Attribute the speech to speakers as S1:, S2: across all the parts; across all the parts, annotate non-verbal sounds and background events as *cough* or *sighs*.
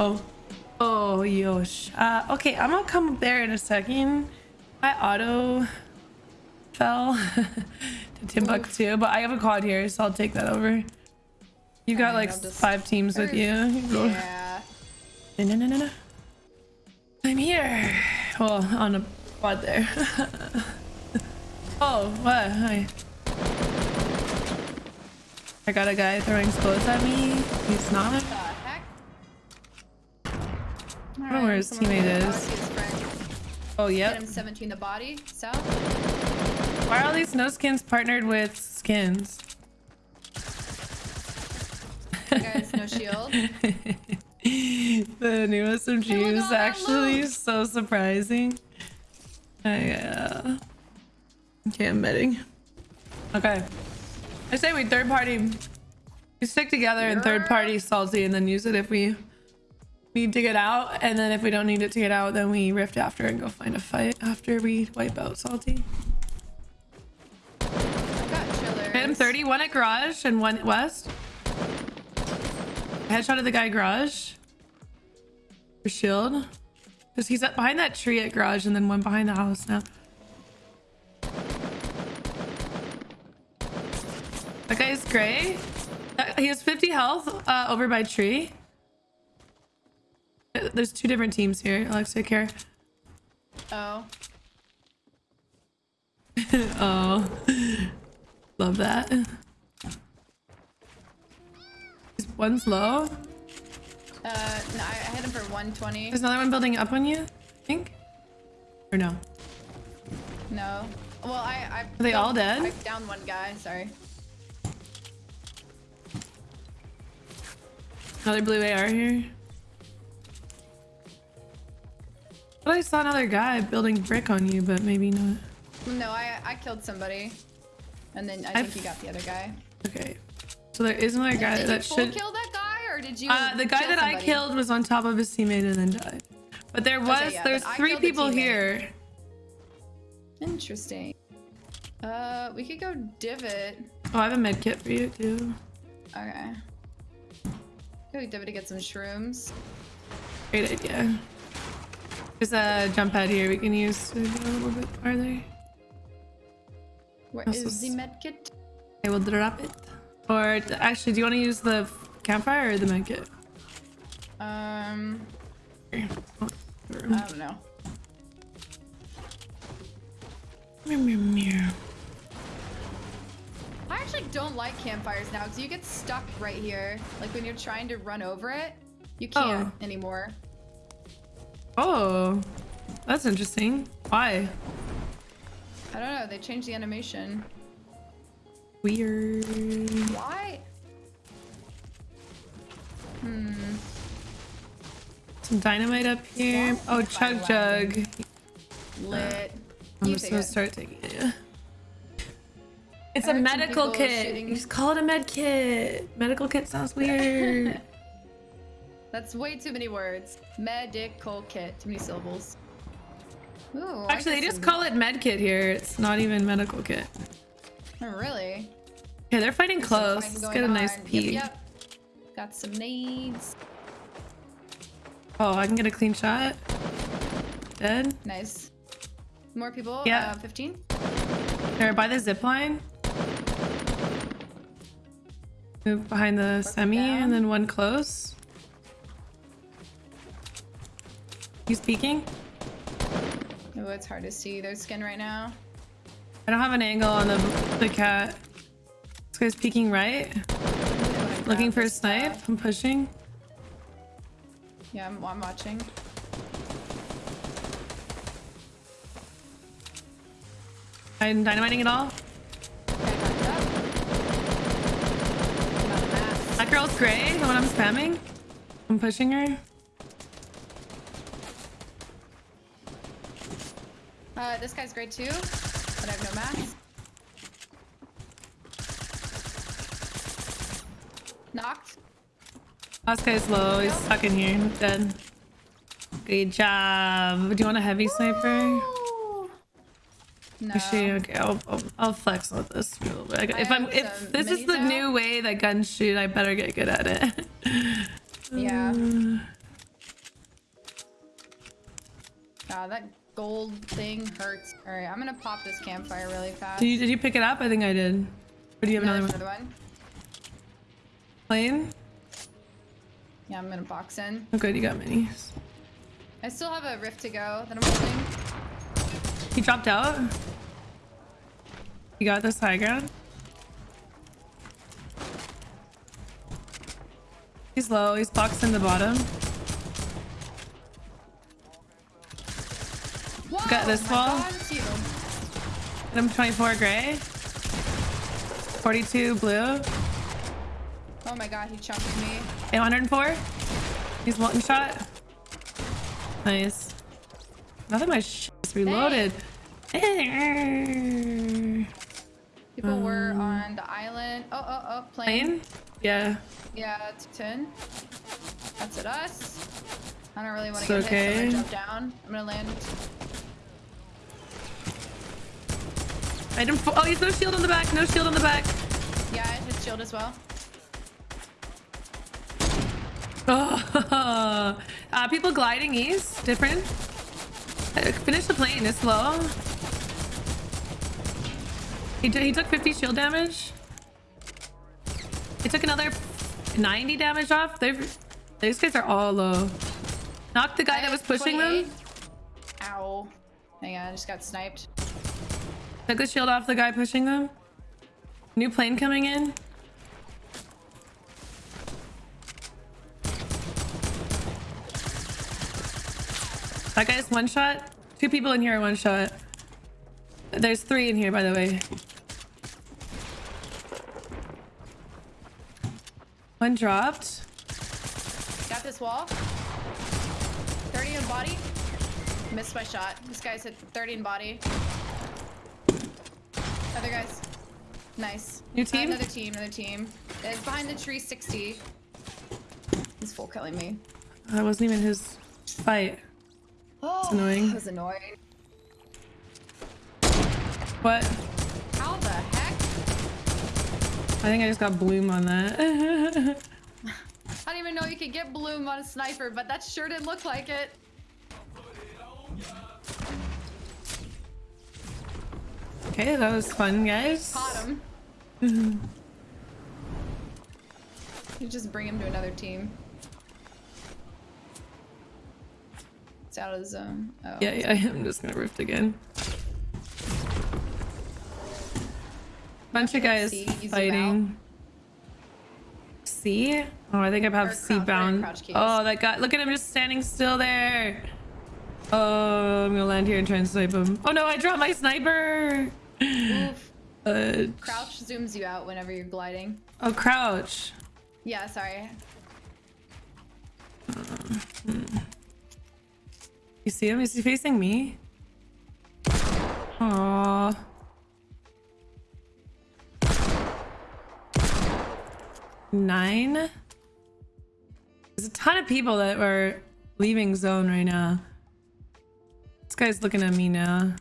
S1: Uh-oh. Oh, yosh. Uh, okay, I'm gonna come up there in a second. My auto fell *laughs* to Timbuktu, but I have a quad here, so I'll take that over. You got like five teams with you.
S2: Yeah.
S1: No, no, no, no, no. I'm here. Well, on a quad there. *laughs* oh, what? Hi. I got a guy throwing explosives at me. He's not.
S2: What the heck?
S1: I don't know where his teammate is. Oh,
S2: Get him 17 the body. South.
S1: Why are all these no skins partnered with skins?
S2: Guy's no shield. *laughs* *laughs*
S1: the new SMG
S2: Hey,
S1: is actually so surprising. I, uh... Okay, I'm betting. Okay. I say we third party... We stick together and third party salty and then use it if we need to get out. And then if we don't need it to get out, then we rift after and go find a fight after we wipe out salty. Him 30, one at garage and one west. Headshot of the guy garage. For shield. Because he's up behind that tree at garage and then one behind the house now. That guy's gray. He has 50 health uh, over by tree. There's two different teams here. Alex, take care.
S2: Oh. *laughs*
S1: oh. Love that. Is one slow?
S2: Uh, no, I, I hit him for 120.
S1: There's another one building up on you, I think? Or no?
S2: No. Well, I. I
S1: Are they all dead?
S2: I downed one guy. Sorry.
S1: Another blue AR here. But I saw another guy building brick on you, but maybe not.
S2: No, I I killed somebody, and then I
S1: I've-
S2: think you got the other guy.
S1: Okay. So there is another guy
S2: did
S1: that should...
S2: kill that guy, or did you?
S1: Uh, the guy that I killed was on top of his teammate and then died. But there was...
S2: yeah,
S1: there's three people here.
S2: Interesting. Uh, we could go divot.
S1: Oh, I have a med kit for you too.
S2: Okay. Go divot to get some shrooms.
S1: Great idea. There's a jump pad here we can use to go a little bit farther.
S2: Where
S1: Also
S2: is the medkit?
S1: I will drop it. Or actually, do you want to use the campfire or the medkit?
S2: Um, I don't know. I actually don't like campfires now because you get stuck right here. Like when you're trying to run over it, you can't
S1: Oh.
S2: anymore.
S1: Oh, that's interesting. Why?
S2: I don't know. They changed the animation.
S1: Weird.
S2: Why? Hmm.
S1: Some dynamite up here. Oh, chug jug.
S2: Lit.
S1: I'm
S2: You
S1: just gonna
S2: it.
S1: start taking it. yeah. It's
S2: I
S1: a medical kit.
S2: shooting-
S1: You just call it a med kit. Medical kit sounds weird. *laughs*
S2: That's way too many words. Medical kit. Too many syllables. Ooh,
S1: Actually, they just call it med kit here. It's not even medical kit.
S2: Oh, really?
S1: Okay, they're fighting
S2: There's
S1: close. Let's get a nice
S2: on.
S1: peek.
S2: Yep, yep. Got some nades.
S1: Oh, I can get a clean shot. Dead.
S2: Nice. More people.
S1: Yeah.
S2: Uh, 15.
S1: They're by the zip line. Move behind the semi
S2: down.
S1: and then one close. He's peeking.
S2: Oh, it's hard to see their skin right now.
S1: I don't have an angle on the the cat. This guy's peeking right. Looking for a snipe. I'm pushing.
S2: Yeah, I'm, I'm watching.
S1: I'm dynamiting it all.
S2: Okay, backed up. I'm out of mats.
S1: That girl's gray, the one I'm spamming. I'm pushing her.
S2: Uh, this guy's great too, but I have no mask. Knocked.
S1: Last guy's low. He's stuck in here. Dead. Good job. Do you want a heavy sniper?
S2: No.
S1: Actually, okay, I'll, I'll, I'll flex with this a little bit. I- If I'm, if this is the
S2: out.
S1: new way that guns shoot, I better get good at it.
S2: Yeah. *sighs* God, that gold thing hurts. All right, I'm gonna pop this campfire really fast.
S1: Did you did you pick it up? I think I did. Or do you have
S2: No,
S1: another one?
S2: another one.
S1: Plane?
S2: Yeah, I'm gonna box in.
S1: Oh good, you got minis.
S2: I still have a rift to go that I'm holding.
S1: He dropped out. You got this high ground. He's low. He's boxed in the bottom.
S2: Whoa,
S1: Got this wall.
S2: God.
S1: Hit him 24 gray. 42 blue.
S2: Oh my god, he chunked me.
S1: 804. He's one shot. Nice. Nothing my shit is reloaded.
S2: People were
S1: Um,
S2: on the island. Oh, oh, oh, plane.
S1: Plane? Yeah.
S2: Yeah, it's 10. That's at us. I don't really want to get hit, so I'm gonna jump down. I'm gonna land.
S1: Item four. Oh, he's no shield on the back. No shield on the back.
S2: Yeah, his shield as well.
S1: Oh, *laughs* uh, people gliding east. Different. Uh, Finish the plane. It's low. He, he took 50 shield damage. He took another 90 damage off. They've, these guys are all low. Knocked the guy
S2: I
S1: that was pushing
S2: 28.
S1: them.
S2: Ow. Hang on, I just got sniped.
S1: Took the shield off the guy pushing them. New plane coming in. That guy's one shot. Two people in here are one shot. There's three in here, by the way. One dropped.
S2: Got this wall. 30 in body. Missed my shot. This guy's hit 30 in body. Other guys. Nice.
S1: New
S2: Uh,
S1: team?
S2: another team, another team. It's behind the tree 60. He's full killing me.
S1: That wasn't even his fight.
S2: Oh,
S1: annoying.
S2: That was annoying.
S1: What?
S2: How the heck?
S1: I think I just got bloom on that. *laughs*
S2: I didn't even know you could get bloom on a sniper, but that sure didn't look like it.
S1: Okay, that was fun, guys.
S2: Caught him. *laughs* you just bring him to another team. It's out of the zone. Oh.
S1: Yeah, yeah, *laughs* I'm just gonna rift again. Bunch of guys fighting. C? Oh, I think I have
S2: Or
S1: C
S2: crouch-
S1: bound. Oh, that guy! Look at him just standing still there. Oh, I'm gonna land here and try and snipe him. Oh no, I dropped my sniper.
S2: Oof.
S1: Uh,
S2: Crouch zooms you out whenever you're gliding.
S1: oh, crouch.
S2: Yeah, sorry.
S1: You see him? Is he facing me? Aww. Nine? There's a ton of people that are leaving zone right now. This guy's looking at me now.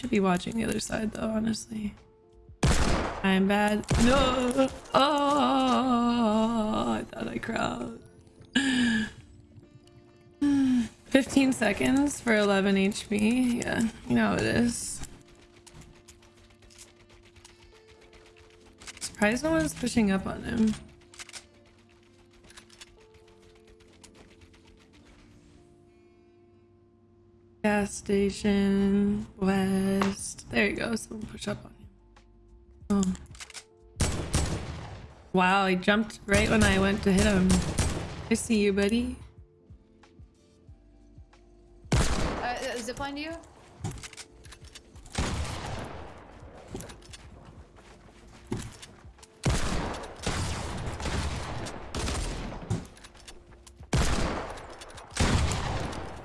S1: Should be watching the other side though, honestly. I'm bad. No! Oh! I thought I crowd. *sighs* 15 seconds for 11 HP. Yeah, you know it is. Surprised no one's pushing up on him. Gas station, west. There you go. Someone push up on him. Oh. Wow, he jumped right when I went to hit him. I see you, buddy.
S2: Uh, zipline to you?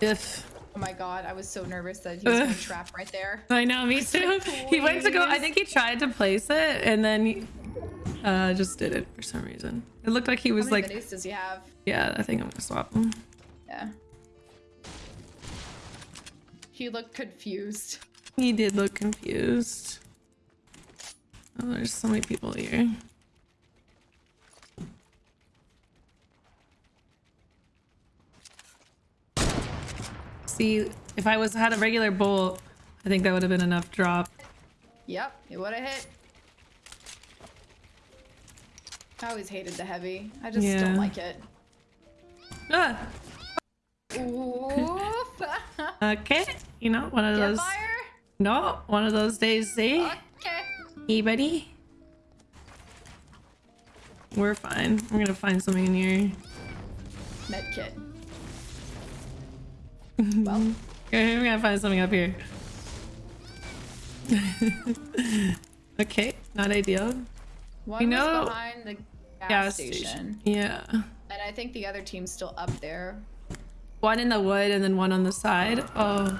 S1: If
S2: Oh my god, I was so nervous that he was going to trap right there.
S1: I know, me too. *laughs* He went to go. I think he tried to place it and then he uh, just did it for some reason. It looked like he
S2: How
S1: was
S2: many
S1: like,
S2: does he have?
S1: yeah, I think I'm gonna swap him.
S2: Yeah. He looked confused.
S1: He did look confused. Oh, there's so many people here. See if I was had a regular bolt, I think that would have been enough drop.
S2: Yep, it would have hit. I always hated the heavy. I just
S1: Yeah.
S2: don't like it.
S1: Ah, *laughs* okay, you know, one of
S2: Get
S1: those.
S2: fire.
S1: No, one of those days. See,
S2: Okay.
S1: hey, buddy. We're fine. We're gonna find something in here.
S2: Med kit. Well, *laughs*
S1: we're gonna find something up here. *laughs* okay, not ideal.
S2: one
S1: You know-
S2: behind the gas,
S1: Gas
S2: station,
S1: station. Yeah.
S2: and I think the other team's still up there.
S1: One in the wood and then one on the side. Oh,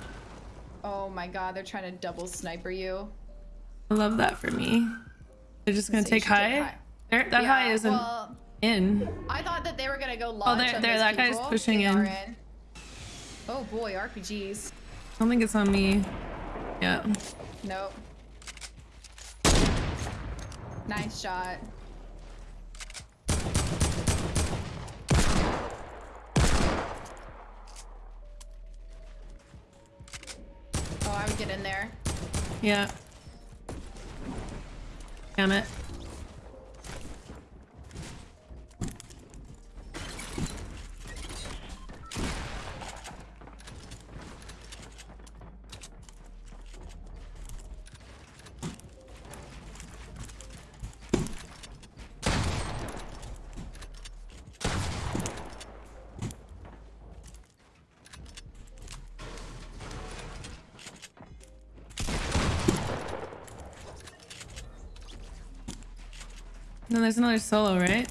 S2: Oh my god, they're trying to double sniper you.
S1: I love that for me. They're just gonna
S2: So
S1: take
S2: should take
S1: high.
S2: high.
S1: There, that high isn't
S2: Well,
S1: in.
S2: I thought that they were gonna go oh, launch
S1: there-
S2: on
S1: there,
S2: those
S1: that guy's pushing
S2: They
S1: in.
S2: are in. Oh boy, RPGs.
S1: I don't think it's on me. Yeah.
S2: Nope. Nice shot. Oh, I would get in there.
S1: Yeah. Damn it. No, there's another solo, right?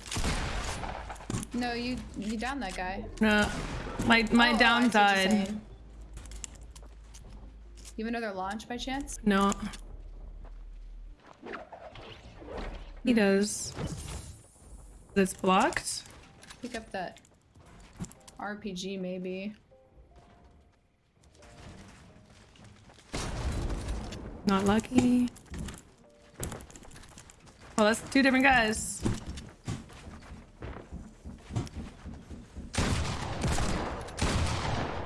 S2: No, you you down that guy.
S1: No. My my
S2: Oh,
S1: down
S2: you're
S1: died.
S2: You have another launch by chance?
S1: No. He hmm. does. It's blocked?
S2: Pick up that RPG maybe.
S1: Not lucky. Oh, that's two different guys.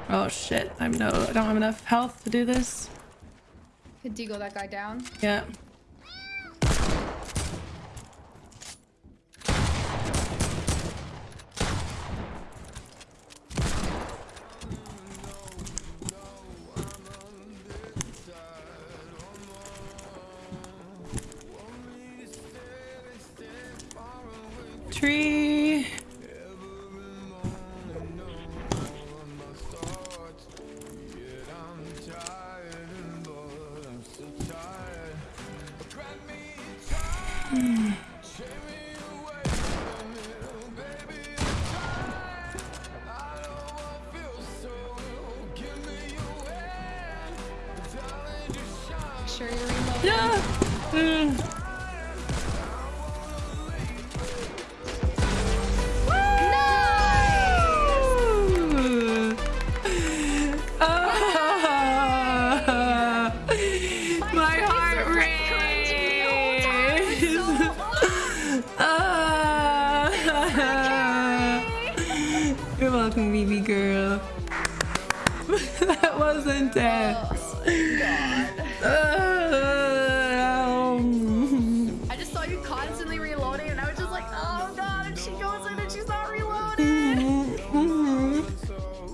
S1: Oh shit, I'm no, I don't have enough health to do this.
S2: Could deagle that guy down.
S1: Yeah. Was intense. Um,
S2: I just saw you constantly reloading and I was just like, oh god, and she goes in and she's not reloading. *laughs*
S1: oh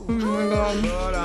S1: my god. *sighs*